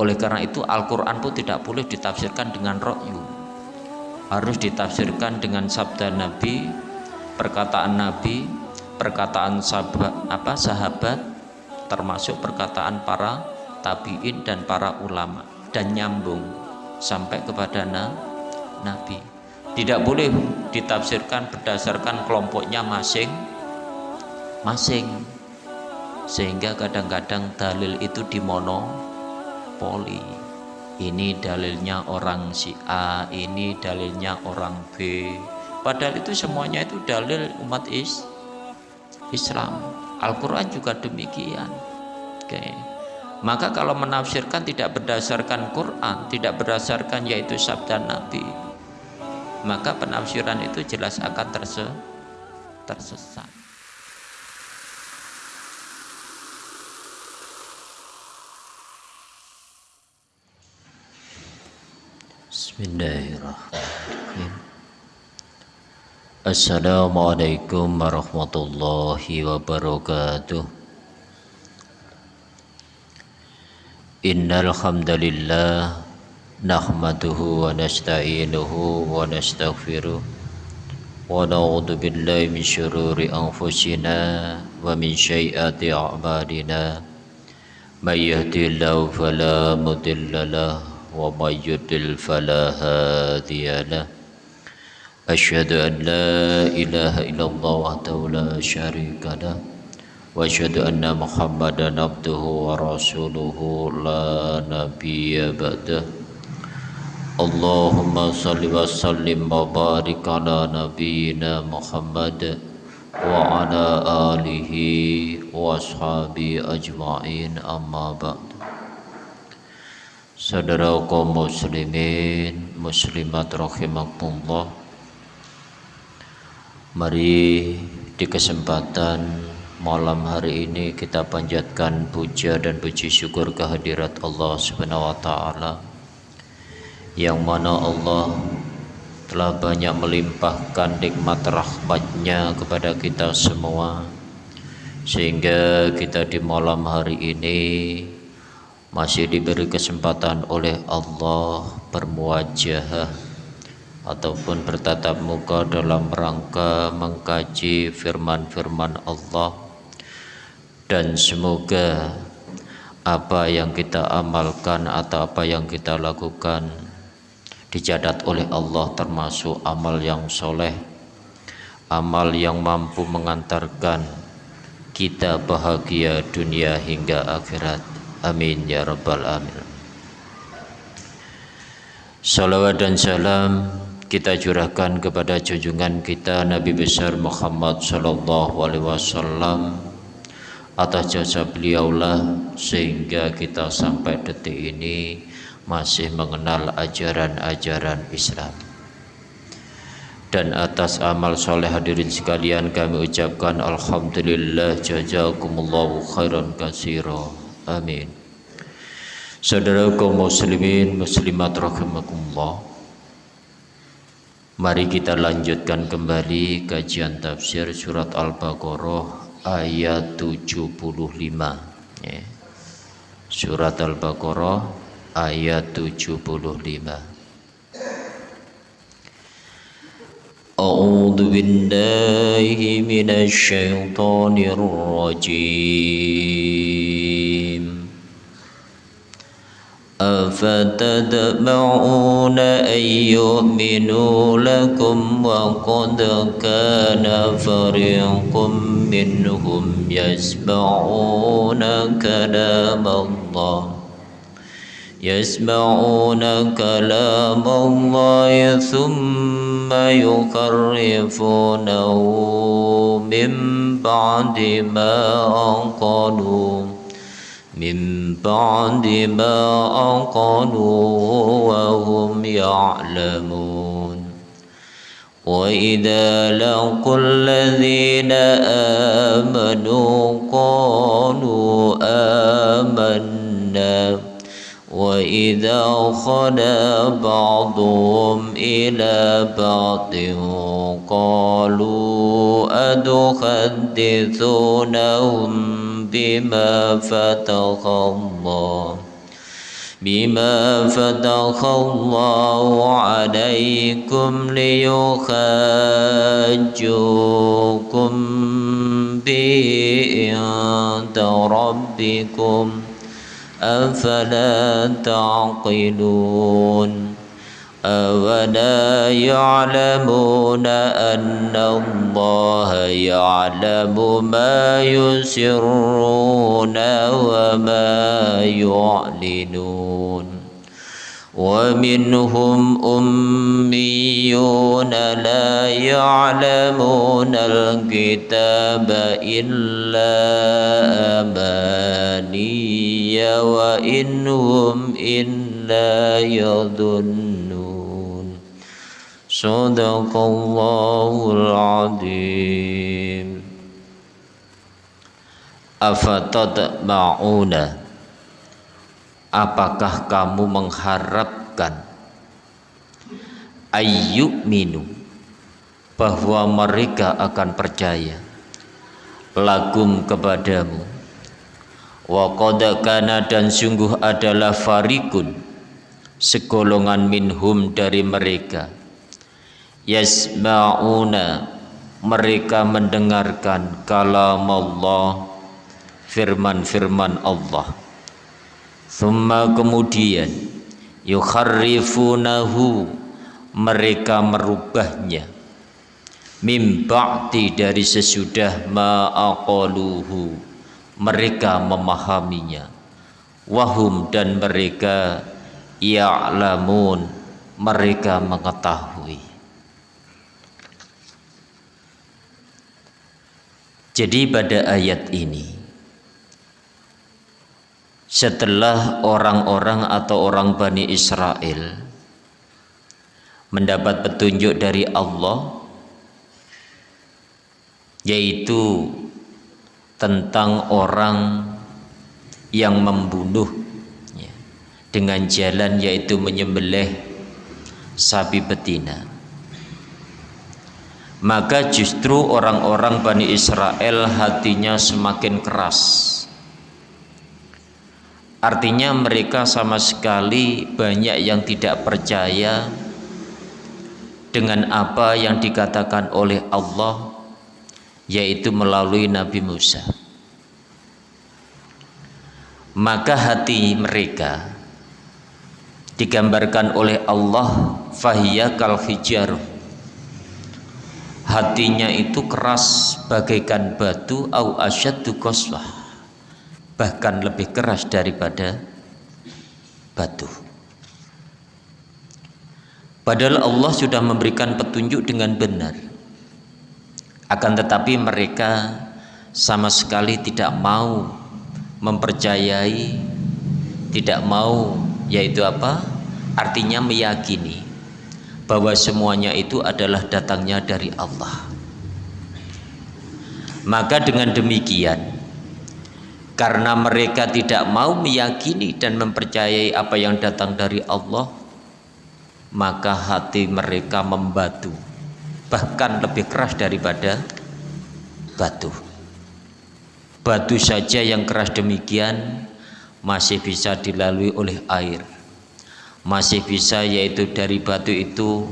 oleh karena itu Al-Quran pun tidak boleh ditafsirkan dengan rokyu. Harus ditafsirkan dengan sabda Nabi perkataan Nabi perkataan sahabat, apa, sahabat termasuk perkataan para tabiin dan para ulama. Dan nyambung sampai kepada na, Nabi. Tidak boleh ditafsirkan berdasarkan kelompoknya masing masing sehingga kadang-kadang dalil itu dimono poli ini dalilnya orang si A ini dalilnya orang B. Padahal itu semuanya itu dalil umat is Islam. Al-Quran juga demikian. Oke. Okay. maka kalau menafsirkan tidak berdasarkan Quran tidak berdasarkan yaitu sabda Nabi maka penafsiran itu jelas akan terse tersesat Bismillahirrahmanirrahim. Assalamualaikum warahmatullahi wabarakatuh. Innal hamdalillah nahmaduhu wa nasta'inuhu wa nastaghfiruh. Wa na'udzu billahi min syururi anfusina wa min sayyiati a'malina. May yahdihillahu ومن يضلل فلا هادي له. أشهد أن لا إله إلا الله وحده لا شريك له. وأشهد أن محمدا عبده ورسوله لا نبي بعده. اللهم صل وسلم وبارك على نبينا محمد وعلى آله وأصحابه أجمعين. أما بعد. Saudara kaum muslimin muslimat rahimakumullah. Mari di kesempatan malam hari ini kita panjatkan puja dan puji syukur kehadirat Allah Subhanahu wa taala yang mana Allah telah banyak melimpahkan nikmat rahmatnya kepada kita semua. Sehingga kita di malam hari ini masih diberi kesempatan oleh Allah bermuajah ataupun bertatap muka dalam rangka mengkaji firman-firman Allah. Dan semoga apa yang kita amalkan atau apa yang kita lakukan dicatat oleh Allah termasuk amal yang soleh amal yang mampu mengantarkan kita bahagia dunia hingga akhirat Amin ya rabbal alamin. Salawat dan salam kita curahkan kepada junjungan kita Nabi besar Muhammad sallallahu alaihi wasallam atas jasa beliaulah sehingga kita sampai detik ini masih mengenal ajaran-ajaran Islam dan atas amal soleh hadirin sekalian kami ucapkan Alhamdulillah jazakumullahu khairan kasiro Amin. Saudara kaum muslimin muslimat rahimakumullah. Mari kita lanjutkan kembali kajian tafsir surat Al-Baqarah ayat 75 ya. Surat Al-Baqarah ayat 75 أعوذ بالله من الشيطان الرجيم أفتدمعون أن يؤمنوا لكم وقد كان فريق منهم يسمعون كلام الله. يسمعون كلام الله ثم يكرفونه من بعد ما أنقلوا. من بعد ما أنقلوا وهم يعلمون. وإذا لقوا الذين آمنوا قالوا آمنا. وإذا خلا بعضهم إلى بعض قالوا أتحدثونهم بما فتح الله بما فتح الله عليكم ليخاجوكم به عند ربكم أفلا تعقلون؟ أولا يعلمون أن الله يعلم ما يسرون وما يعلنون ومنهم أميون لا يعلمون الكتاب إلا أماني وإنهم إلا يظنون Sadaqallahul azim Afatatma'una Apakah kamu mengharapkan Ayyuk minu Bahwa mereka akan percaya Lagum kepadamu? Wa dan sungguh adalah farikun Segolongan minhum dari mereka yasma'una. Mereka mendengarkan kalam Allah firman-firman Allah. Thumma kemudian yukharrifunahu. Mereka merubahnya. Mim ba'di dari sesudah ma'aqaluhu. Mereka memahaminya. Wahum dan mereka ya'lamun. Mereka mengetahui Jadi pada ayat ini setelah orang-orang atau orang Bani Israel mendapat petunjuk dari Allah yaitu tentang orang yang membunuh ya, dengan jalan yaitu menyembelih sapi betina maka justru orang-orang Bani Israel hatinya semakin keras. Artinya mereka sama sekali banyak yang tidak percaya dengan apa yang dikatakan oleh Allah yaitu melalui Nabi Musa. Maka hati mereka digambarkan oleh Allah fahiyya kal hijaruh hatinya itu keras bagaikan batu au asyaddu qaswah. Bahkan lebih keras daripada batu. Padahal Allah sudah memberikan petunjuk dengan benar. Akan tetapi mereka sama sekali tidak mau mempercayai tidak mau yaitu apa? Artinya meyakini bahwa semuanya itu adalah datangnya dari Allah. Maka dengan demikian karena mereka tidak mau meyakini dan mempercayai apa yang datang dari Allah maka hati mereka membatu bahkan lebih keras daripada batu. Batu saja yang keras demikian masih bisa dilalui oleh air masih bisa yaitu dari batu itu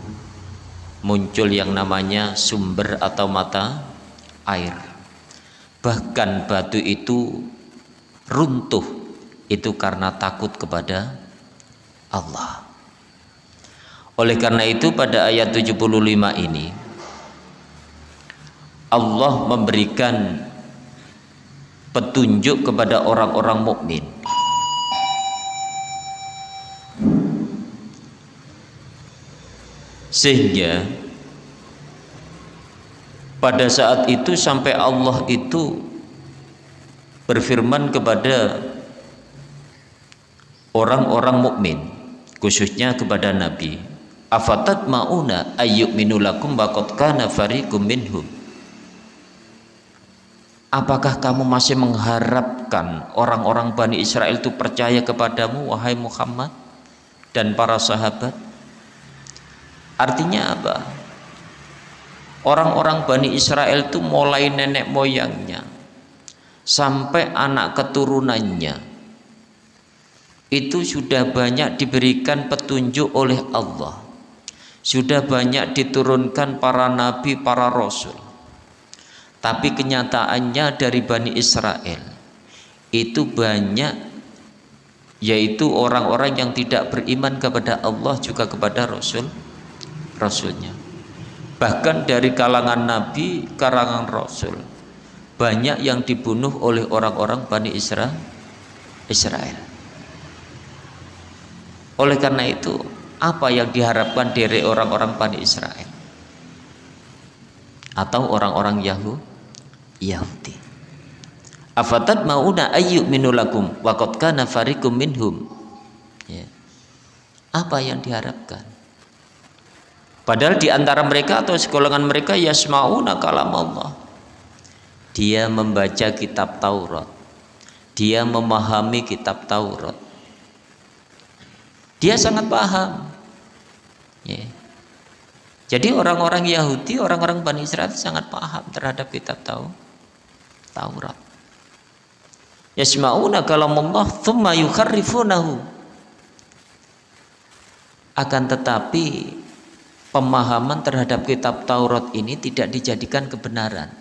muncul yang namanya sumber atau mata air. Bahkan batu itu runtuh itu karena takut kepada Allah. Oleh karena itu pada ayat 75 ini Allah memberikan petunjuk kepada orang-orang mukmin sehingga pada saat itu sampai Allah itu berfirman kepada orang-orang mukmin khususnya kepada Nabi afatat mauna ayyuk minulakum baqad kana fariqum minhum? Apakah kamu masih mengharapkan orang-orang Bani Israel itu percaya kepadamu wahai Muhammad dan para sahabat Artinya apa? Orang-orang Bani Israel itu mulai nenek moyangnya sampai anak keturunannya. Itu sudah banyak diberikan petunjuk oleh Allah. Sudah banyak diturunkan para nabi para rasul. Tapi kenyataannya dari Bani Israel itu banyak yaitu orang-orang yang tidak beriman kepada Allah juga kepada Rasul Rasulnya bahkan dari kalangan Nabi kalangan Rasul banyak yang dibunuh oleh orang-orang Bani Israel Israel oleh karena itu, apa yang diharapkan dari orang-orang Bani Israel? Atau orang-orang Yahudi? Afatat mauna ayyuk minulakum waqad kana farikum minhum. Ya. Apa yang diharapkan? Padahal di antara mereka atau sekolongan mereka yasmauna kalam Allah. Dia membaca kitab Taurat. Dia memahami kitab Taurat dia sangat paham. Ya. Jadi orang-orang Yahudi, orang-orang Bani Israel sangat paham terhadap kitab tahu Taurat. Yasma'una kalamullah thumma yukharrifunahu. Akan tetapi pemahaman terhadap kitab Taurat ini tidak dijadikan kebenaran.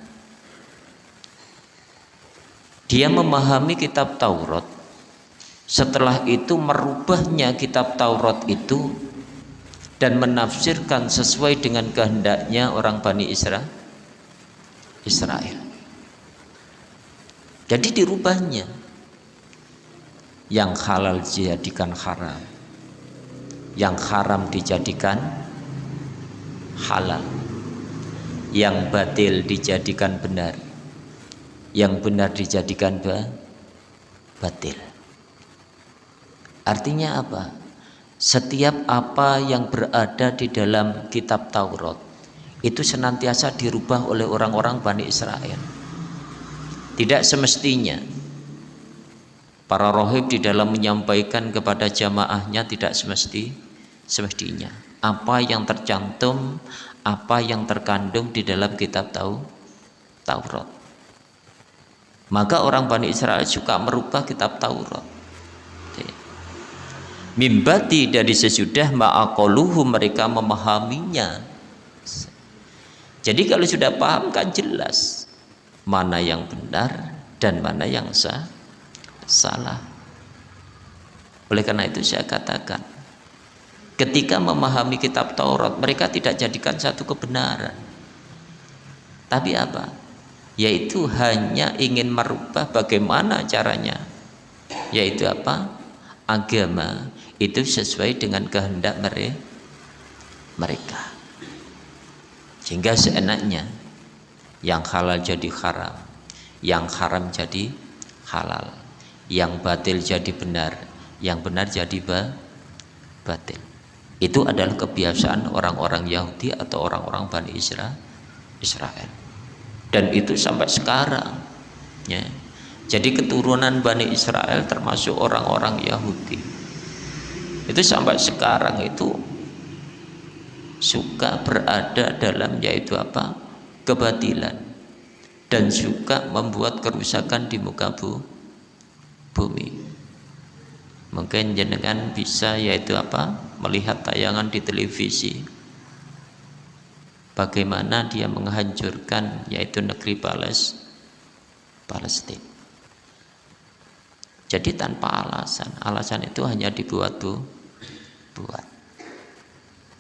Dia memahami kitab Taurat setelah itu merubahnya kitab Taurat itu dan menafsirkan sesuai dengan kehendaknya orang Bani Israel. Israel. Jadi dirubahnya. Yang halal dijadikan haram. Yang haram dijadikan halal. Yang batil dijadikan benar. Yang benar dijadikan batil. Artinya apa? Setiap apa yang berada di dalam kitab Taurat itu senantiasa dirubah oleh orang-orang Bani Israel. Tidak semestinya para rohib di dalam menyampaikan kepada jamaahnya tidak semesti semestinya apa yang tercantum apa yang terkandung di dalam kitab tahu Taurat. Maka orang Bani Israel suka merubah kitab Taurat. Mimbati dari sesudah ma'akoluhu mereka memahaminya. Jadi kalau sudah paham kan jelas mana yang benar dan mana yang salah. Oleh karena itu saya katakan ketika memahami kitab Taurat mereka tidak jadikan satu kebenaran. Tapi apa? Yaitu hanya ingin merubah bagaimana caranya. Yaitu apa? Agama itu sesuai dengan kehendak mereka. Sehingga seenaknya yang halal jadi haram yang haram jadi halal yang batil jadi benar yang benar jadi batil itu adalah kebiasaan orang-orang Yahudi atau orang-orang Bani Israel Israel. Dan itu sampai sekarang ya. Jadi keturunan Bani Israel termasuk orang-orang Yahudi. Itu sampai sekarang itu suka berada dalam yaitu apa? Kebatilan. Dan suka membuat kerusakan di muka bu, bumi. Mungkin jenengan bisa yaitu apa melihat tayangan di televisi. Bagaimana dia menghancurkan yaitu negeri Pales Palestina. Jadi tanpa alasan. Alasan itu hanya dibuat bu buat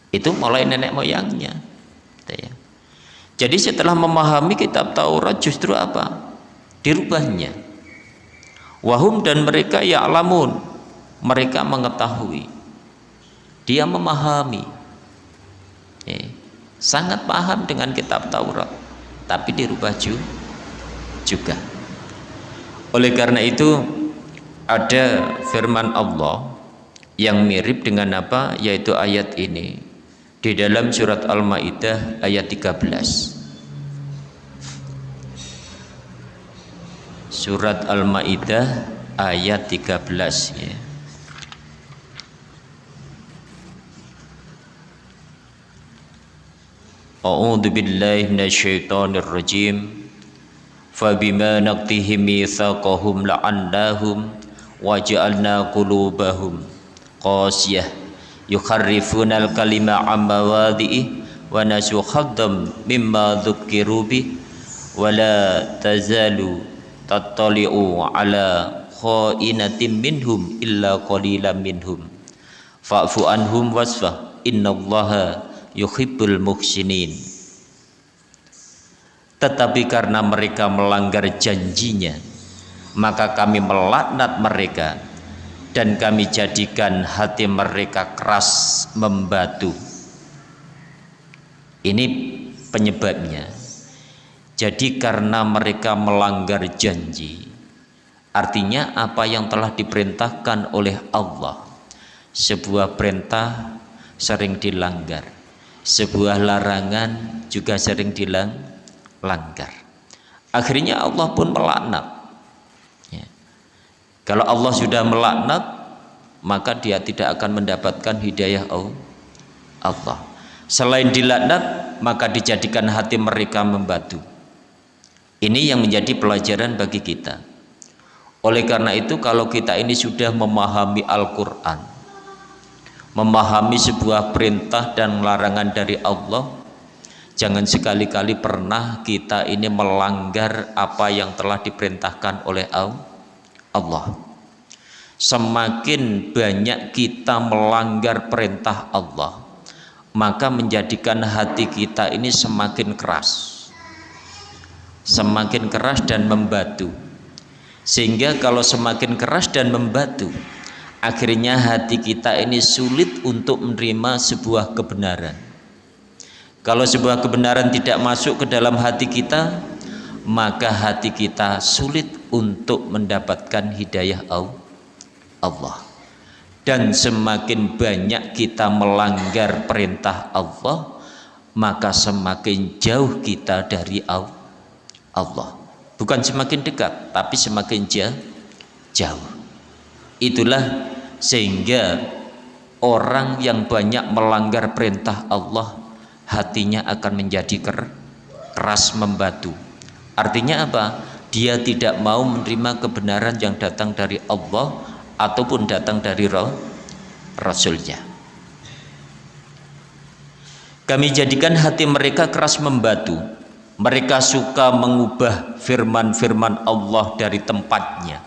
itu mulai nenek moyangnya. Gitu ya. jadi setelah memahami kitab Taurat justru apa? Dirubahnya. Wahum dan mereka ya'lamun. Mereka mengetahui dia memahami. Ya. sangat paham dengan kitab Taurat tapi dirubah juga. Oleh karena itu ada firman Allah yang mirip dengan apa? Yaitu ayat ini. Di dalam surat Al-Maidah ayat 13 Surat Al-Maidah ayat 13 ya أعوذ بالله من الشيطان الرجيم. فبما نقضهم ميثاقهم لعناهم وجعلنا قلوبهم قاسية. يخرفون الكلمة عن مواضعه ونسوا حظا مما ذكروا به. ولا تزال تطلع على خائنة منهم إلا قليلا منهم. فاعف عنهم واصفح إن الله yuhibbul muhsinin. Tetapi karena mereka melanggar janjinya maka kami melaknat mereka dan kami jadikan hati mereka keras membatu. Ini penyebabnya. Jadi karena mereka melanggar janji artinya apa yang telah diperintahkan oleh Allah? Sebuah perintah sering dilanggar sebuah larangan juga sering dilanggar akhirnya Allah pun melaknat kalau Allah sudah melaknat, maka dia tidak akan mendapatkan hidayah Allah. Selain dilaknat, maka dijadikan hati mereka membatu. Ini yang menjadi pelajaran bagi kita. Oleh karena itu, kalau kita ini sudah memahami Al-Quran, memahami sebuah perintah dan larangan dari Allah, jangan sekali-kali pernah kita ini melanggar apa yang telah diperintahkan oleh Allah. Semakin banyak kita melanggar perintah Allah maka menjadikan hati kita ini semakin keras. Semakin keras dan membatu. Sehingga kalau semakin keras dan membatu akhirnya hati kita ini sulit untuk menerima sebuah kebenaran. Kalau sebuah kebenaran tidak masuk ke dalam hati kita maka hati kita sulit untuk mendapatkan hidayah Allah. Dan semakin banyak kita melanggar perintah Allah maka semakin jauh kita dari Allah. Bukan semakin dekat tapi semakin jauh itulah sehingga orang yang banyak melanggar perintah Allah hatinya akan menjadi keras membatu. Artinya apa? Dia tidak mau menerima kebenaran yang datang dari Allah ataupun datang dari Rasulnya. Kami jadikan hati mereka keras membatu. Mereka suka mengubah firman-firman Allah dari tempatnya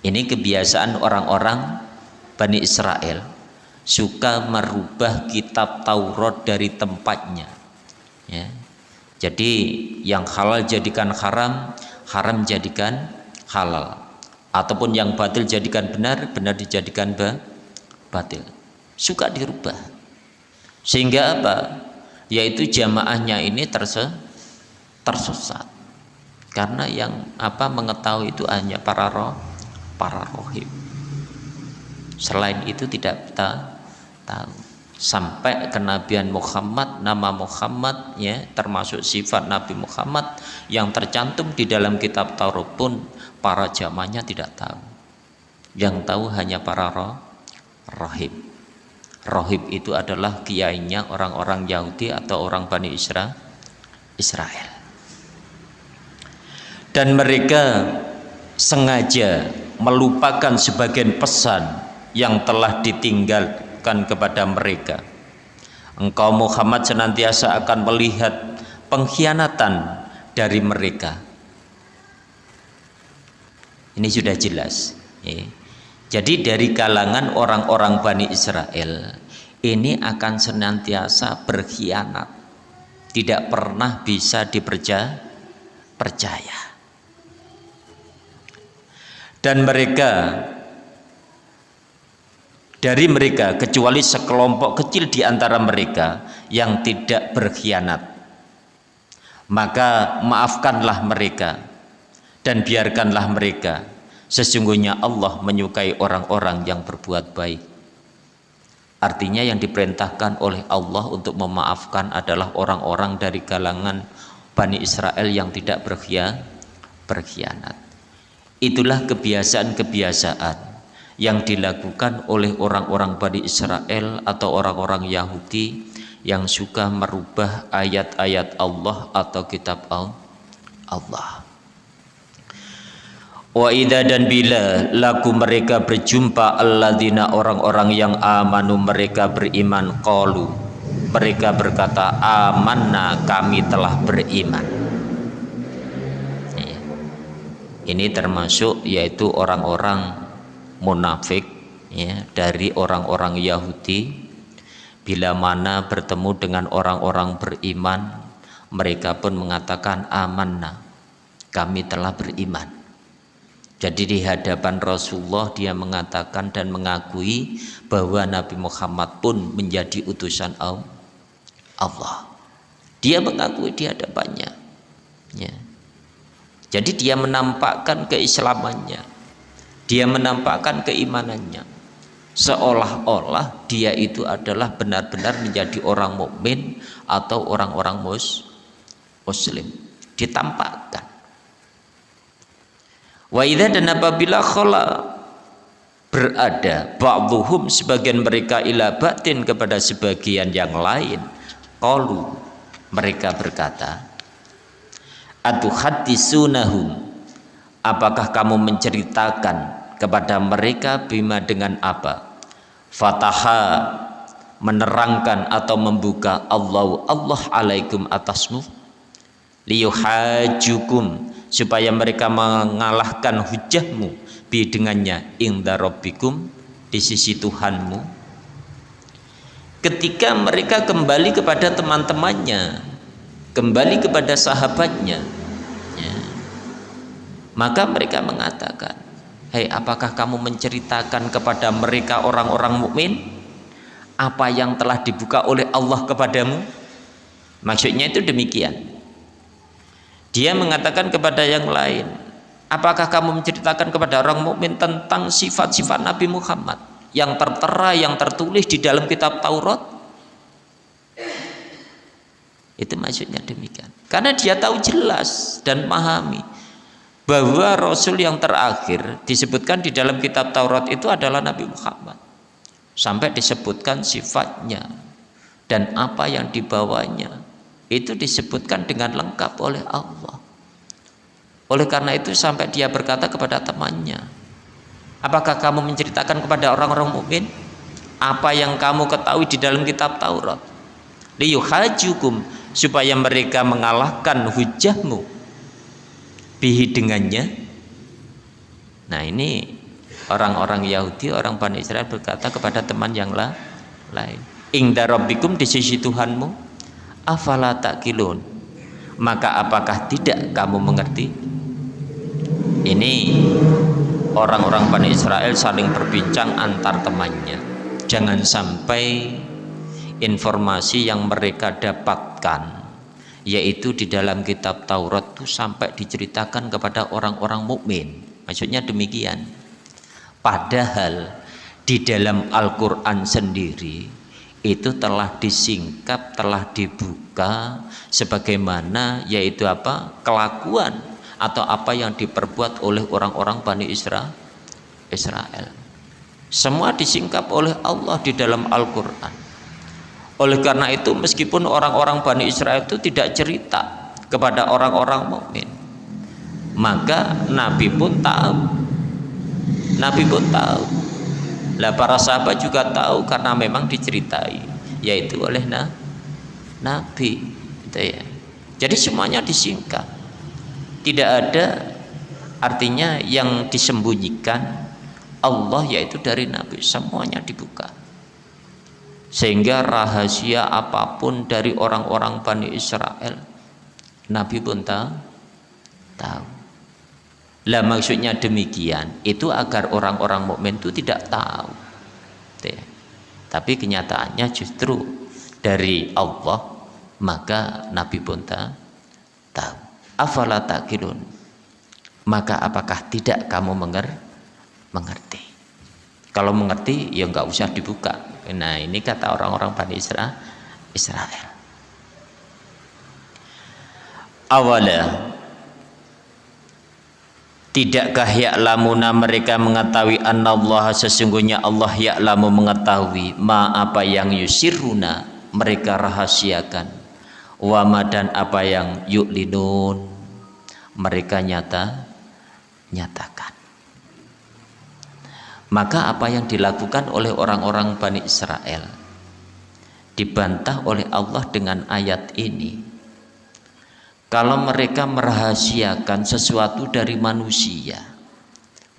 ini kebiasaan orang-orang Bani Israel suka merubah kitab Taurat dari tempatnya ya jadi yang halal jadikan haram, haram jadikan halal. Ataupun yang batil jadikan benar, benar dijadikan batil. Suka dirubah. Sehingga apa? Yaitu jamaahnya ini terse tersesat. Karena yang apa mengetahui itu hanya para roh, para rohim. Selain itu tidak kita tahu sampai kenabian Muhammad nama Muhammad ya termasuk sifat Nabi Muhammad yang tercantum di dalam kitab Taurat pun para jamaahnya tidak tahu. Yang tahu hanya para roh rohib. Rohib itu adalah kiainya orang-orang Yahudi atau orang Bani Isra Israel. Dan mereka sengaja melupakan sebagian pesan yang telah ditinggal tunjukkan kepada mereka. Engkau Muhammad senantiasa akan melihat pengkhianatan dari mereka. Ini sudah jelas ya. jadi dari kalangan orang-orang Bani Israel ini akan senantiasa berkhianat. Tidak pernah bisa dipercaya percaya dan mereka dari mereka kecuali sekelompok kecil di antara mereka yang tidak berkhianat. Maka maafkanlah mereka dan biarkanlah mereka. Sesungguhnya Allah menyukai orang-orang yang berbuat baik. Artinya yang diperintahkan oleh Allah untuk memaafkan adalah orang-orang dari kalangan Bani Israel yang tidak berkhianat itulah kebiasaan-kebiasaan yang dilakukan oleh orang-orang Bani Israel atau orang-orang Yahudi yang suka merubah ayat-ayat Allah atau kitab Allah. Wa dan bila laku mereka berjumpa alladzina orang-orang yang amanu mereka beriman qalu mereka berkata amanna kami telah beriman ini termasuk yaitu orang-orang munafik ya dari orang-orang Yahudi bila mana bertemu dengan orang-orang beriman mereka pun mengatakan amanna kami telah beriman jadi di hadapan Rasulullah dia mengatakan dan mengakui bahwa Nabi Muhammad pun menjadi utusan Allah. Dia mengakui di hadapannya. Ya. Jadi dia menampakkan keislamannya. Dia menampakkan keimanannya. Seolah-olah dia itu adalah benar-benar menjadi orang mukmin atau orang-orang mus muslim. Ditampakkan Wa dan apabila khala berada ba'dhum sebagian mereka ila batin kepada sebagian yang lain qalu mereka berkata atuhaddisunahum apakah kamu menceritakan kepada mereka bima dengan apa? Fataha menerangkan atau membuka Allah Allah alaikum atasmu. Liyuhajukum supaya mereka mengalahkan hujahmu. Bi dengannya inda rabbikum di sisi Tuhanmu. Ketika mereka kembali kepada teman-temannya kembali kepada sahabatnya. Ya, maka mereka mengatakan hei apakah kamu menceritakan kepada mereka orang-orang mukmin apa yang telah dibuka oleh Allah kepadamu? Maksudnya itu demikian. Dia mengatakan kepada yang lain, apakah kamu menceritakan kepada orang mukmin tentang sifat-sifat Nabi Muhammad yang tertera, yang tertulis di dalam kitab Taurat? Itu maksudnya demikian. Karena dia tahu jelas dan memahami bahwa Rasul yang terakhir disebutkan di dalam kitab Taurat itu adalah Nabi Muhammad. Sampai disebutkan sifatnya dan apa yang dibawanya itu disebutkan dengan lengkap oleh Allah oleh karena itu sampai dia berkata kepada temannya apakah kamu menceritakan kepada orang-orang mukmin apa yang kamu ketahui di dalam kitab Taurat liyuhajukum supaya mereka mengalahkan hujahmu. Bihi dengannya. Nah ini orang-orang Yahudi orang Bani Israel berkata kepada teman yang lain ingda rabbikum di sisi Tuhanmu afala takilun maka apakah tidak kamu mengerti? Ini orang-orang Bani Israel saling berbincang antar temannya. Jangan sampai informasi yang mereka dapatkan yaitu di dalam kitab Taurat itu sampai diceritakan kepada orang-orang mukmin maksudnya demikian padahal di dalam Al-Quran sendiri itu telah disingkap, telah dibuka sebagaimana yaitu apa? kelakuan atau apa yang diperbuat oleh orang-orang Bani Israel. Israel. Semua disingkap oleh Allah di dalam Al-Qur'an. Oleh karena itu meskipun orang-orang Bani Israel itu tidak cerita kepada orang-orang mukmin, maka Nabi pun tahu. Nabi pun tahu lah para sahabat juga tahu karena memang diceritai yaitu oleh na Nabi gitu ya. Jadi semuanya disingkat. Tidak ada artinya yang disembunyikan Allah yaitu dari Nabi semuanya dibuka. Sehingga rahasia apa pun dari orang-orang Bani Israel Nabi pun tahu. tahu. Lah maksudnya demikian itu agar orang-orang mukmin itu tidak tahu. Tapi kenyataannya justru dari Allah maka Nabi pun tahu. Afala takilun. Maka apakah tidak kamu menger mengerti? Kalau mengerti ya nggak usah dibuka. Nah ini kata orang-orang Bani Israel. Awalnya Tidakkah ya'lamuna mereka mengetahui Allah sesungguhnya Allah ya'lamu mengetahui ma apa yang yusiruna mereka rahasiakan. Wa ma dan apa yang yu'linun mereka nyata nyatakan maka apa yang dilakukan oleh orang-orang Bani Israel? Dibantah oleh Allah dengan ayat ini. Kalau mereka merahasiakan sesuatu dari manusia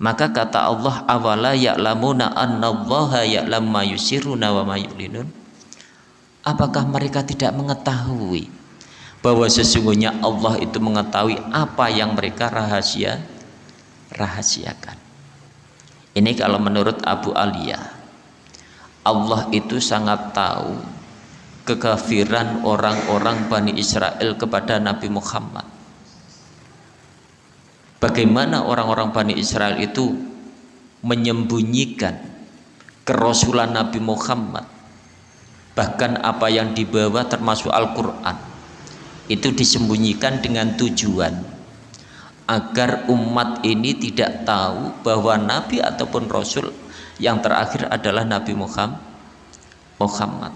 maka kata Allah awala ya'lamuna annallaha ya'lam ma yusiruna wa ma yulinun? Apakah mereka tidak mengetahui bahwa sesungguhnya Allah itu mengetahui apa yang mereka rahasia rahasiakan ini kalau menurut Abu Aliyah. Allah itu sangat tahu kekafiran orang-orang Bani Israel kepada Nabi Muhammad. Bagaimana orang-orang Bani Israel itu menyembunyikan kerasulan Nabi Muhammad? Bahkan apa yang dibawa termasuk Al-Quran. Itu disembunyikan dengan tujuan agar umat ini tidak tahu bahwa Nabi ataupun Rasul yang terakhir adalah Nabi Muhammad. Muhammad.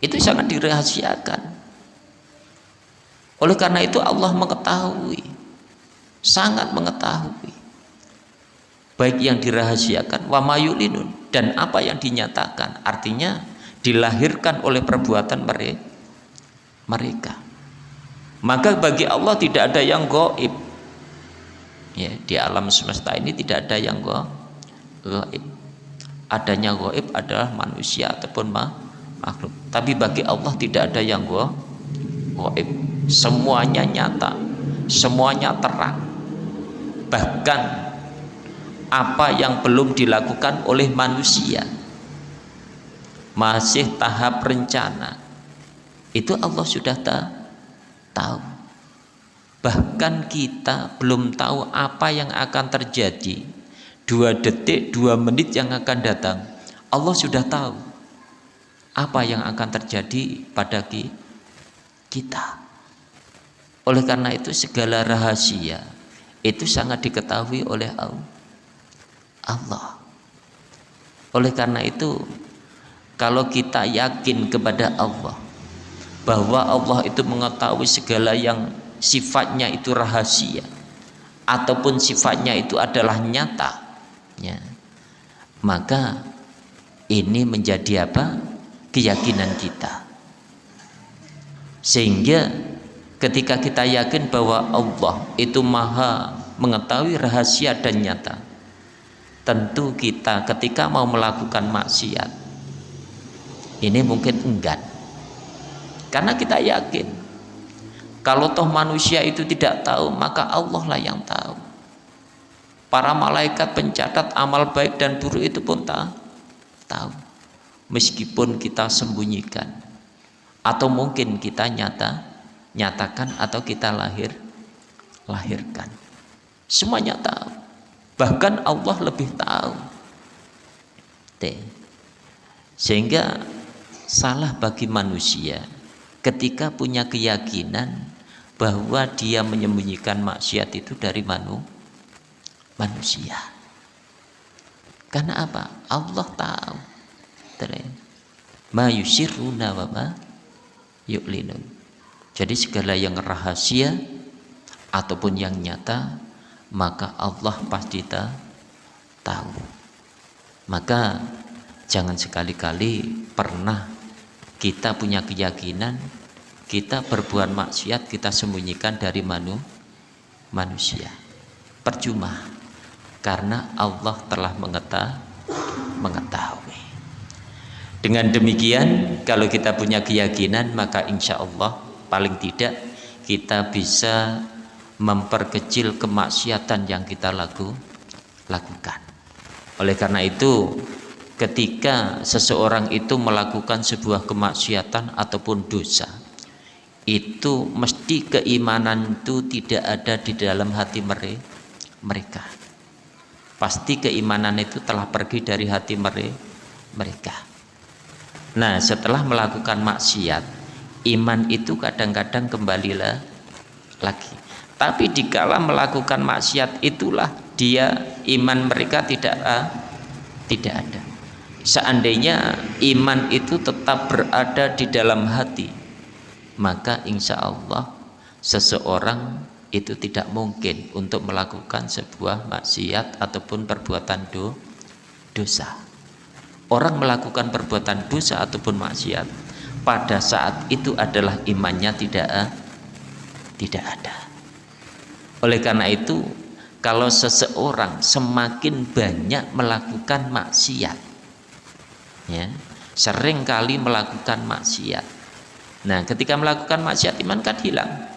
Itu sangat dirahasiakan. Oleh karena itu Allah mengetahui sangat mengetahui baik yang dirahasiakan wa mayulinun dan apa yang dinyatakan. Artinya dilahirkan oleh perbuatan mereka maka bagi Allah tidak ada yang goib. Ya di alam semesta ini tidak ada yang goib. Adanya goib adalah manusia ataupun makhluk. Tapi bagi Allah tidak ada yang goib. Semuanya nyata semuanya terang. Bahkan apa yang belum dilakukan oleh manusia masih tahap rencana. Itu Allah sudah tahu bahkan kita belum tahu apa yang akan terjadi. Dua detik dua menit yang akan datang Allah sudah tahu apa yang akan terjadi pada kita. Oleh karena itu segala rahasia itu sangat diketahui oleh Allah. Oleh karena itu kalau kita yakin kepada Allah bahwa Allah itu mengetahui segala yang sifatnya itu rahasia ataupun sifatnya itu adalah nyata. Ya, maka ini menjadi apa? Keyakinan kita. Sehingga ketika kita yakin bahwa Allah itu maha mengetahui rahasia dan nyata tentu kita ketika mau melakukan maksiat ini mungkin enggan karena kita yakin kalau toh manusia itu tidak tahu maka Allah lah yang tahu. Para malaikat pencatat amal baik dan buruk itu pun tahu. Meskipun kita sembunyikan atau mungkin kita nyata nyatakan atau kita lahir lahirkan. Semuanya tahu bahkan Allah lebih tahu. Sehingga salah bagi manusia ketika punya keyakinan bahwa dia menyembunyikan maksiat itu dari manu, manusia karena apa? Allah tahu ma yusiruna wa jadi segala yang rahasia ataupun yang nyata maka Allah pasti tahu. Maka jangan sekali-kali pernah kita punya keyakinan kita berbuat maksiat kita sembunyikan dari manu, manusia. Percuma karena Allah telah mengetahui. Dengan demikian kalau kita punya keyakinan maka insya Allah paling tidak kita bisa memperkecil kemaksiatan yang kita laku, lakukan oleh karena itu ketika seseorang itu melakukan sebuah kemaksiatan ataupun dosa itu mesti keimanan itu tidak ada di dalam hati mereka. Pasti keimanan itu telah pergi dari hati mereka. Nah setelah melakukan maksiat iman itu kadang-kadang kembalilah lagi. Tapi dikala melakukan maksiat itulah dia iman mereka tidak uh, tidak ada seandainya iman itu tetap berada di dalam hati maka insya Allah seseorang itu tidak mungkin untuk melakukan sebuah maksiat ataupun perbuatan do, dosa. Orang melakukan perbuatan dosa ataupun maksiat pada saat itu adalah imannya tidak tidak ada. Oleh karena itu, kalau seseorang semakin banyak melakukan maksiat, ya, sering kali melakukan maksiat. Nah, ketika melakukan maksiat iman kan hilang.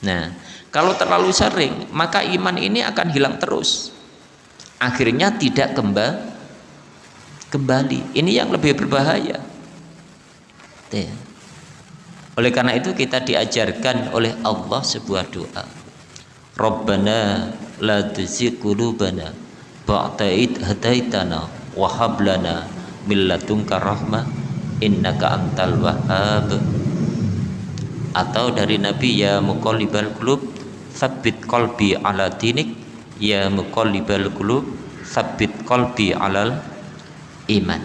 Nah, kalau terlalu sering, maka iman ini akan hilang terus. Akhirnya tidak kembali kembali. Ini yang lebih berbahaya. Ya. Oleh karena itu kita diajarkan oleh Allah sebuah doa. Rabbana la tuzigh qulubana ba'da id hadaitana wa hab lana min ladunka rahmah innaka antal wahhab. Atau dari Nabi ya muqallibal qulub tsabbit qalbi ala dinik ya muqallibal qulub tsabbit qalbi alal iman.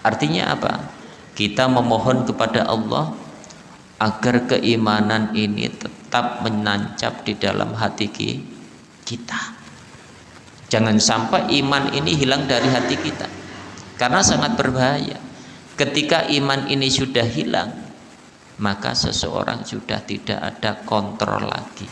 Artinya apa? Kita memohon kepada Allah agar keimanan ini tetap menancap di dalam hati kita. Jangan sampai iman ini hilang dari hati kita. Karena sangat berbahaya. Ketika iman ini sudah hilang, maka seseorang sudah tidak ada kontrol lagi.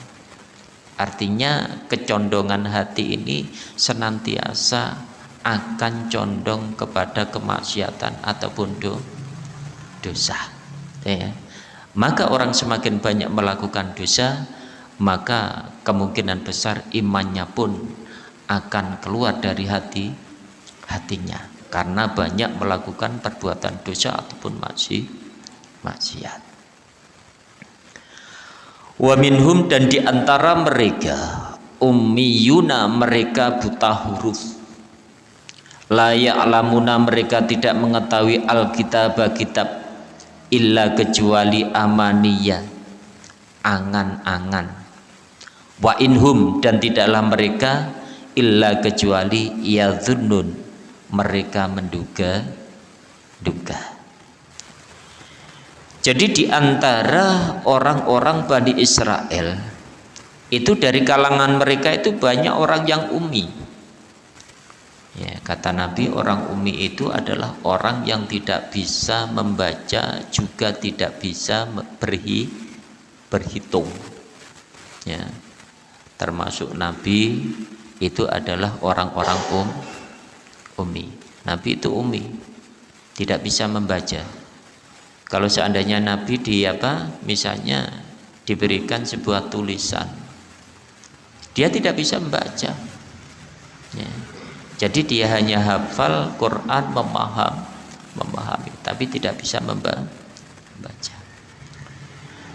Artinya kecondongan hati ini senantiasa akan condong kepada kemaksiatan ataupun do, dosa ya. maka orang semakin banyak melakukan dosa maka kemungkinan besar imannya pun akan keluar dari hati hatinya karena banyak melakukan perbuatan dosa ataupun maksi maksiat. Wa minhum dan di antara mereka ummiyuna mereka buta huruf. Layak lamuna mereka tidak mengetahui alkitab kitab illa kecuali amaniyah angan-angan. Wa inhum dan tidaklah mereka illa kecuali yadhunnun mereka menduga duga jadi di antara orang-orang Bani Israel itu dari kalangan mereka itu banyak orang yang umi Ya, kata Nabi orang umi itu adalah orang yang tidak bisa membaca juga tidak bisa berhi, berhitung. Ya. Termasuk Nabi itu adalah orang-orang um umi. Nabi itu umi, tidak bisa membaca. Kalau seandainya Nabi di apa, misalnya diberikan sebuah tulisan, dia tidak bisa membaca. Ya jadi dia hanya hafal Quran memaham, memahami, tapi tidak bisa membaca.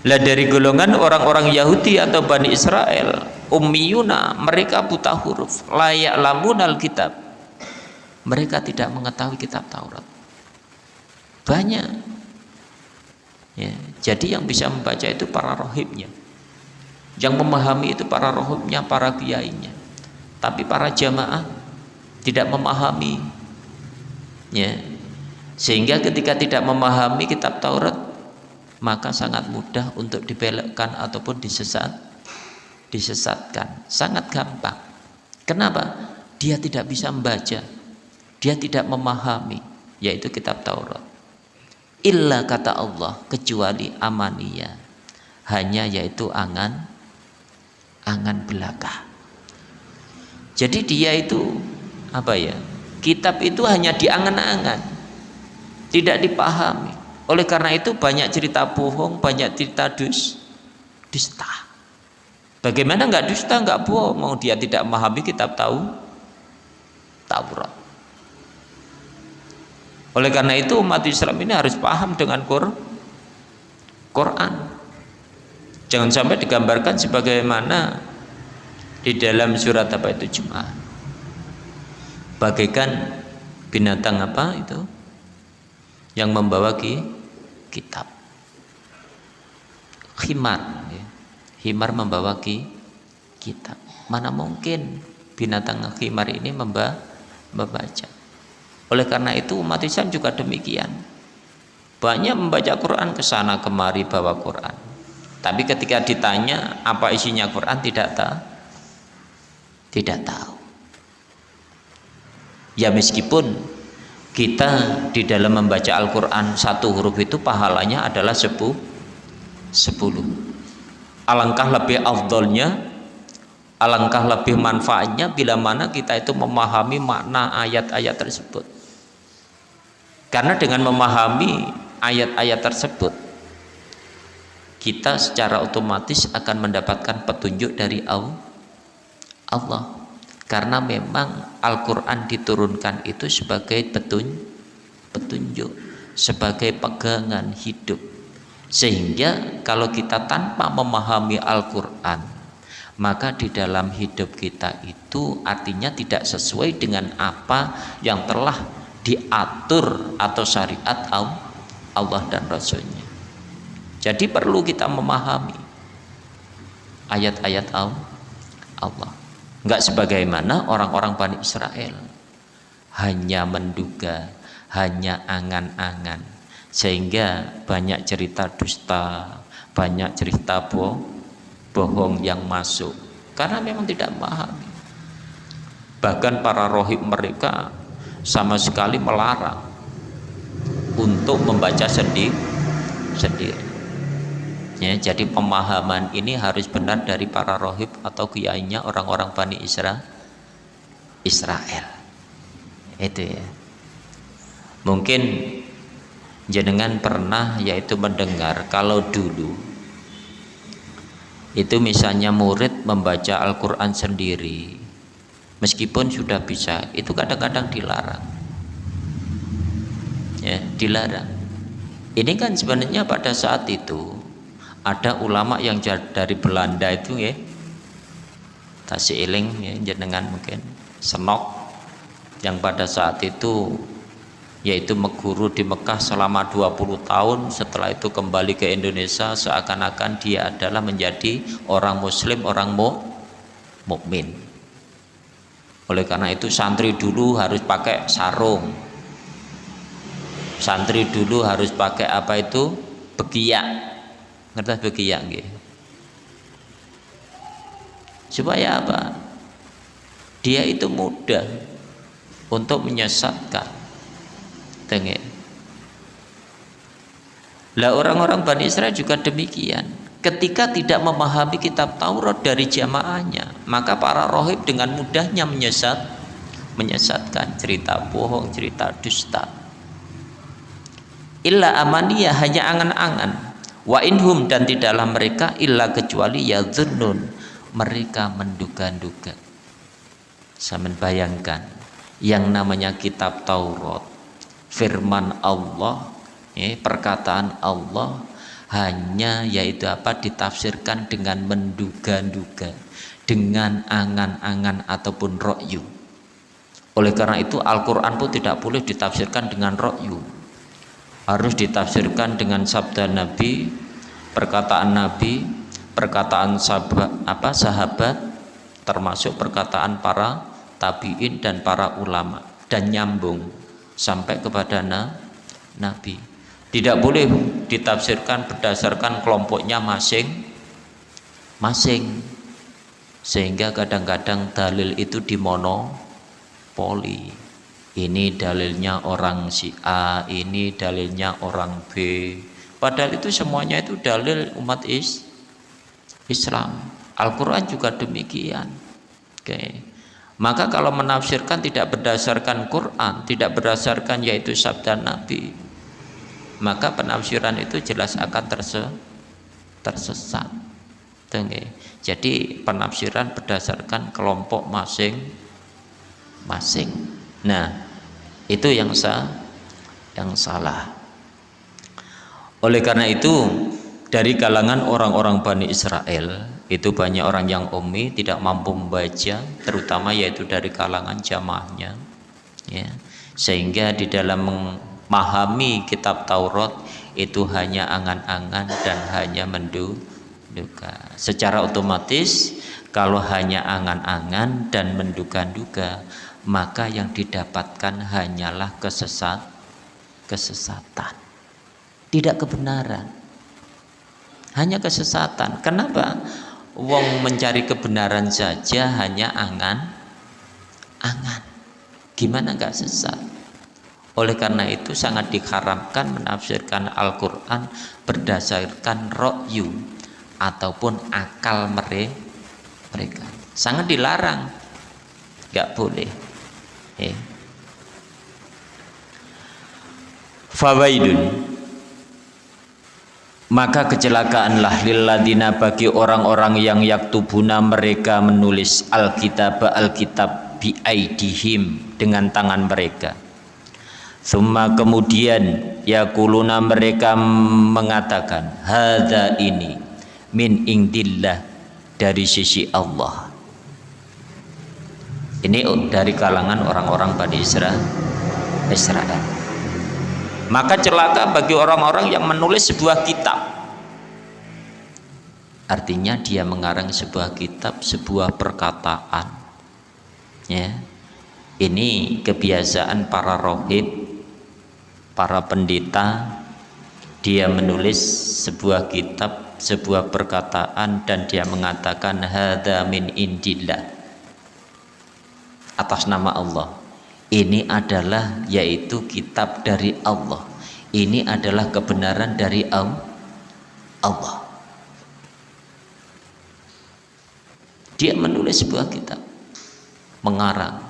Lah dari golongan orang-orang Yahudi atau Bani Israel, ummiyuna, mereka buta huruf, layak lamun alkitab. Mereka tidak mengetahui kitab Taurat. Banyak. Ya, jadi yang bisa membaca itu para rohibnya. Yang memahami itu para rohibnya, para kiainya. Tapi para jamaah tidak memahami ya sehingga ketika tidak memahami kitab Taurat maka sangat mudah untuk dibelokkan ataupun disesat disesatkan sangat gampang kenapa dia tidak bisa membaca dia tidak memahami yaitu kitab Taurat. Illa kata Allah kecuali amania. Hanya yaitu angan angan belaka. Jadi dia itu apa ya kitab itu hanya diangan-angan. Tidak dipahami. Oleh karena itu banyak cerita bohong banyak cerita dus dusta. Bagaimana nggak dusta nggak bohong? Mau dia tidak memahami kitab tahu Taurat oleh karena itu umat Islam ini harus paham dengan Quran. Jangan sampai digambarkan sebagaimana di dalam surat apa itu Jumat. Bagaikan binatang apa itu yang membawa ki, kitab. Khimar ya. himar membawa ki, kitab. Mana mungkin binatang khimar ini memba, membaca oleh karena itu umat Islam juga demikian. Banyak membaca Quran ke sana kemari bawa Quran. Tapi ketika ditanya apa isinya Quran tidak tahu tidak tahu. Ya meskipun kita di dalam membaca Al-Quran satu huruf itu pahalanya adalah sepuluh sepuluh. Alangkah lebih afdolnya alangkah lebih manfaatnya bila mana kita itu memahami makna ayat-ayat tersebut karena dengan memahami ayat-ayat tersebut kita secara otomatis akan mendapatkan petunjuk dari Allah. Karena memang Al-Quran diturunkan itu sebagai petun, petunjuk sebagai pegangan hidup. Sehingga kalau kita tanpa memahami Al-Quran maka di dalam hidup kita itu artinya tidak sesuai dengan apa yang telah diatur atau syariat Allah dan Rasulnya. Jadi perlu kita memahami ayat-ayat Allah. Enggak sebagaimana orang-orang Bani Israel. Hanya menduga, hanya angan-angan. Sehingga banyak cerita dusta, banyak cerita bo bohong yang masuk. Karena memang tidak memahami. Bahkan para rohib mereka sama sekali melarang untuk membaca sendiri sendiri. Ya, jadi pemahaman ini harus benar dari para rohib atau kiainya orang-orang Bani Isra Israel. Itu ya. Mungkin jenengan pernah yaitu mendengar kalau dulu itu misalnya murid membaca Al-Quran sendiri meskipun sudah bisa. Itu kadang-kadang dilarang. Ya dilarang. Ini kan sebenarnya pada saat itu ada ulama yang dari Belanda itu ya. Tasik Iling ya jenengan mungkin. Senok. Yang pada saat itu yaitu meguru di Mekah selama 20 tahun setelah itu kembali ke Indonesia seakan-akan dia adalah menjadi orang muslim orang mu mukmin oleh karena itu santri dulu harus pakai sarung. Santri dulu harus pakai apa itu? Begiak. Ngerti begiyak nggih? Supaya apa? Dia itu mudah untuk menyesatkan. Tengok. Lah orang-orang Bani Israel juga demikian ketika tidak memahami kitab Taurat dari jamaahnya maka para rohib dengan mudahnya menyesat menyesatkan. Cerita bohong cerita dusta. Illa amaniyah hanya angan-angan. Wa inhum dan di dalam mereka illa kecuali ya dzunun mereka menduga-duga. Saya bayangkan yang namanya kitab Taurat firman Allah ya, perkataan Allah hanya yaitu apa? Ditafsirkan dengan menduga-duga dengan angan-angan ataupun rokyu. Oleh karena itu Al-Quran pun tidak boleh ditafsirkan dengan rokyu. Harus ditafsirkan dengan sabda Nabi perkataan Nabi perkataan sahabat apa sahabat termasuk perkataan para tabiin dan para ulama. Dan nyambung sampai kepada na, Nabi tidak boleh ditafsirkan berdasarkan kelompoknya masing masing. Sehingga kadang-kadang dalil itu dimonopoli ini dalilnya orang si A ini dalilnya orang B. Padahal itu semuanya itu dalil umat is Islam. Al-Quran juga demikian. Oke. Maka kalau menafsirkan tidak berdasarkan Quran tidak berdasarkan yaitu sabda Nabi maka penafsiran itu jelas akan terse tersesat. Jadi penafsiran berdasarkan kelompok masing-masing nah itu yang sah yang salah. Oleh karena itu dari kalangan orang-orang Bani Israel itu banyak orang yang umi tidak mampu membaca terutama yaitu dari kalangan jamaahnya ya. Sehingga di dalam memahami kitab Taurat itu hanya angan-angan dan hanya menduga. Secara otomatis kalau hanya angan-angan dan menduga-duga maka yang didapatkan hanyalah kesesat kesesatan. Tidak kebenaran. Hanya kesesatan. Kenapa? Wong mencari kebenaran saja hanya angan angan gimana nggak sesat oleh karena itu sangat diharamkan menafsirkan Al-Quran berdasarkan ro'yu ataupun akal mereka. Sangat dilarang. Gak boleh. Eh. Fawaidun maka kecelakaanlah lilladina bagi orang-orang yang yaktubuna mereka menulis alkitab alkitab bi aidihim dengan tangan mereka Summa kemudian yakuluna mereka mengatakan Hada ini min indillah dari sisi Allah. Ini dari kalangan orang-orang pada Israel Israel. Maka celaka bagi orang-orang yang menulis sebuah kitab. Artinya dia mengarang sebuah kitab, sebuah perkataan. Ya. Ini kebiasaan para rohib para pendeta dia menulis sebuah kitab sebuah perkataan dan dia mengatakan hadza min indillah atas nama Allah. Ini adalah yaitu kitab dari Allah. Ini adalah kebenaran dari Allah. Dia menulis sebuah kitab mengarang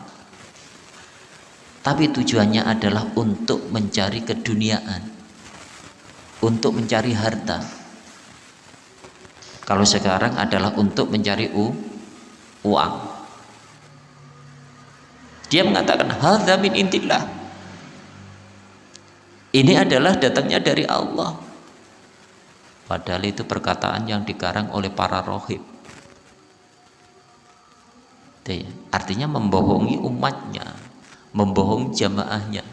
tapi tujuannya adalah untuk mencari keduniaan untuk mencari harta. Kalau sekarang adalah untuk mencari u, uang. Dia mengatakan hadza min intillah ini adalah datangnya dari Allah. Padahal itu perkataan yang dikarang oleh para rohib. Artinya membohongi umatnya membohong jamaahnya.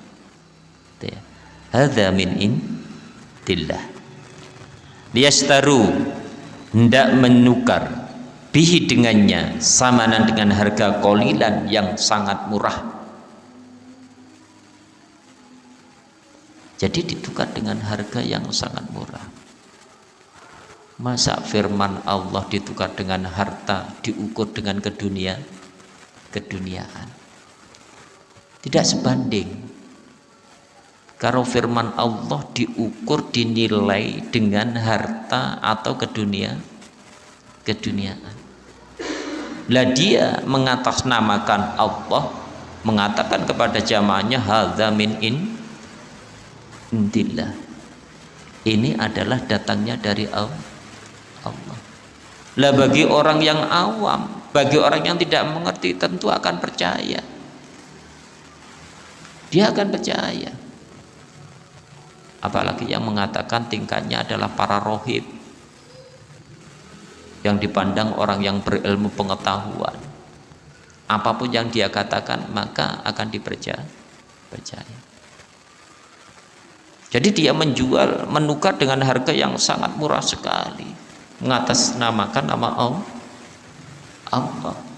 Ya. hadza min indillah. Liyastaru hendak menukar bihi dengannya samanan dengan harga kolilan yang sangat murah. Jadi ditukar dengan harga yang sangat murah. Masa firman Allah ditukar dengan harta diukur dengan kedunia keduniaan tidak sebanding. Kalau firman Allah diukur dinilai dengan harta atau kedunia keduniaan. Lah dia mengatasnamakan Allah mengatakan kepada jamaahnya hadza min in intillah ini adalah datangnya dari Allah. Lah bagi orang yang awam bagi orang yang tidak mengerti tentu akan percaya dia akan percaya. Apalagi yang mengatakan tingkatnya adalah para rohib. Yang dipandang orang yang berilmu pengetahuan. Apa pun yang dia katakan maka akan dipercaya. Percaya. Jadi dia menjual menukar dengan harga yang sangat murah sekali. Mengatasnamakan nama Allah. Allah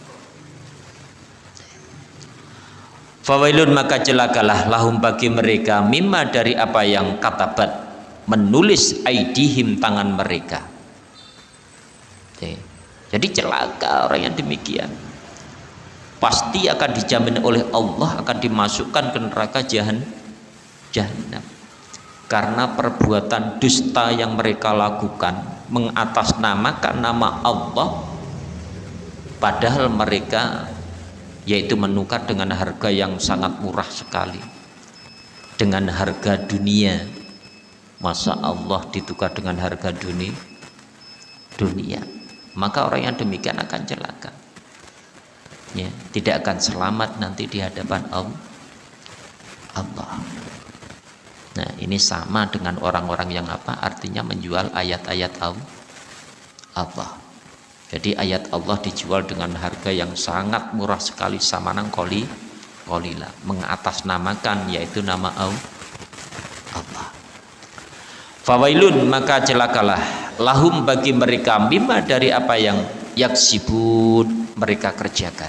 Fawailun maka celakalah lahum bagi mereka mimma dari apa yang katabat menulis aidihim tangan mereka. Jadi celaka orang yang demikian. Pasti akan dijamin oleh Allah akan dimasukkan ke neraka jahan, jahanam. Karena perbuatan dusta yang mereka lakukan mengatasnamakan nama Allah padahal mereka yaitu menukar dengan harga yang sangat murah sekali. Dengan harga dunia. Masa Allah ditukar dengan harga dunia dunia. Maka orang yang demikian akan celaka. Ya tidak akan selamat nanti di hadapan Allah. Nah ini sama dengan orang-orang yang apa? Artinya menjual ayat-ayat Allah jadi ayat Allah dijual dengan harga yang sangat murah sekali sama nang koli kolila. Mengatasnamakan yaitu nama Allah. Fawailun maka celakalah. Lahum bagi mereka bima dari apa yang yaksibun mereka kerjakan.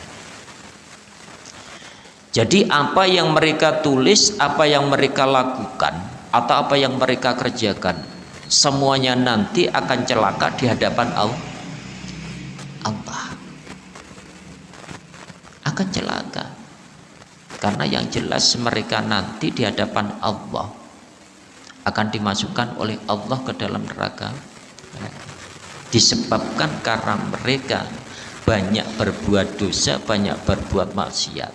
Jadi apa yang mereka tulis apa yang mereka lakukan atau apa yang mereka kerjakan semuanya nanti akan celaka di hadapan Allah Allah. Akan celaka. Karena yang jelas mereka nanti di hadapan Allah akan dimasukkan oleh Allah ke dalam neraka. Disebabkan karena mereka banyak berbuat dosa banyak berbuat maksiat.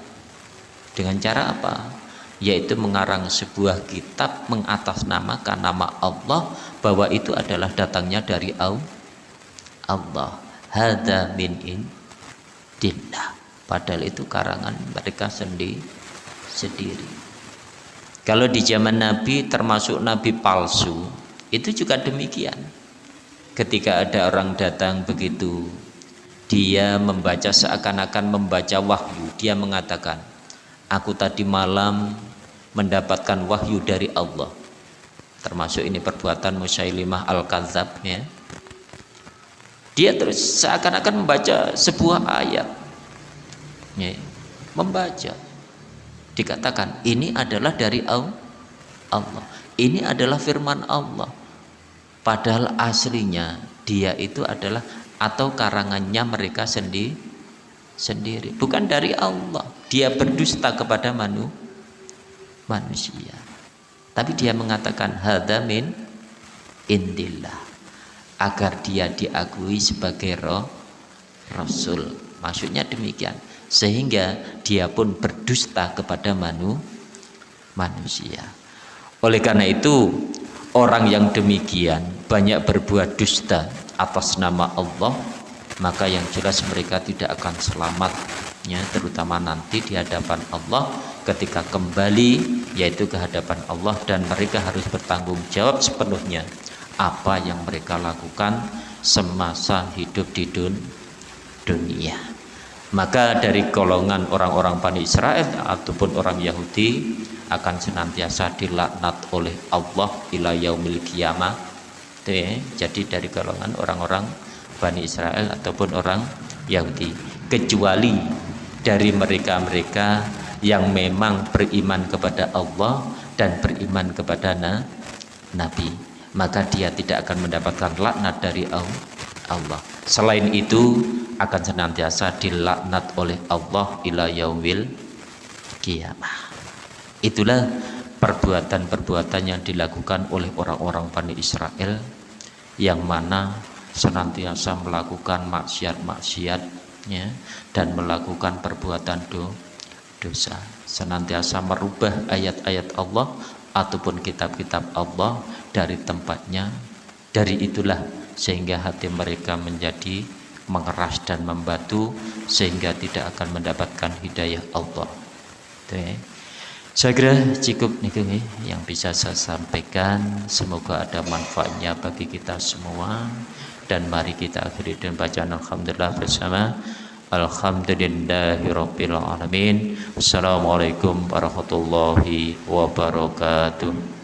Dengan cara apa? Yaitu mengarang sebuah kitab mengatasnamakan nama Allah bahwa itu adalah datangnya dari Allah hada min indillah padahal itu karangan mereka sendiri sendiri. Kalau di zaman Nabi termasuk Nabi palsu itu juga demikian. Ketika ada orang datang begitu dia membaca seakan-akan membaca wahyu. Dia mengatakan aku tadi malam mendapatkan wahyu dari Allah. Termasuk ini perbuatan Musailimah Al-Kadzab ya dia terus seakan-akan membaca sebuah ayat. Ya, membaca. Dikatakan ini adalah dari Allah. Ini adalah firman Allah. Padahal aslinya dia itu adalah atau karangannya mereka sendiri sendiri. Bukan dari Allah. Dia berdusta kepada manusia manusia. Tapi dia mengatakan hadamin indillah agar dia diakui sebagai roh rasul. Maksudnya demikian. Sehingga dia pun berdusta kepada manu, manusia. Oleh karena itu, orang yang demikian banyak berbuat dusta atas nama Allah, maka yang jelas mereka tidak akan selamat ya terutama nanti di hadapan Allah ketika kembali yaitu ke hadapan Allah dan mereka harus bertanggung jawab sepenuhnya apa yang mereka lakukan semasa hidup di dun dunia. Maka dari golongan orang-orang Bani Israel ataupun orang Yahudi akan senantiasa dilaknat oleh Allah ila yaumil kiamah. Jadi dari golongan orang-orang Bani Israel ataupun orang Yahudi. Kecuali dari mereka-mereka yang memang beriman kepada Allah dan beriman kepada Nabi maka dia tidak akan mendapatkan laknat dari Allah. Selain itu akan senantiasa dilaknat oleh Allah ila yaumil kiamah. Itulah perbuatan-perbuatan yang dilakukan oleh orang-orang Bani Israel yang mana senantiasa melakukan maksiat-maksiat ya, dan melakukan perbuatan do, dosa. Senantiasa merubah ayat-ayat Allah ataupun kitab-kitab Allah dari tempatnya. Dari itulah sehingga hati mereka menjadi mengeras dan membatu sehingga tidak akan mendapatkan hidayah Allah. Ya. saya kira cukup nih yang bisa saya sampaikan. Semoga ada manfaatnya bagi kita semua. Dan mari kita akhiri dengan bacaan alhamdulillah bersama alhamdulillahirabbil alamin. Assalamualaikum warahmatullahi wabarakatuh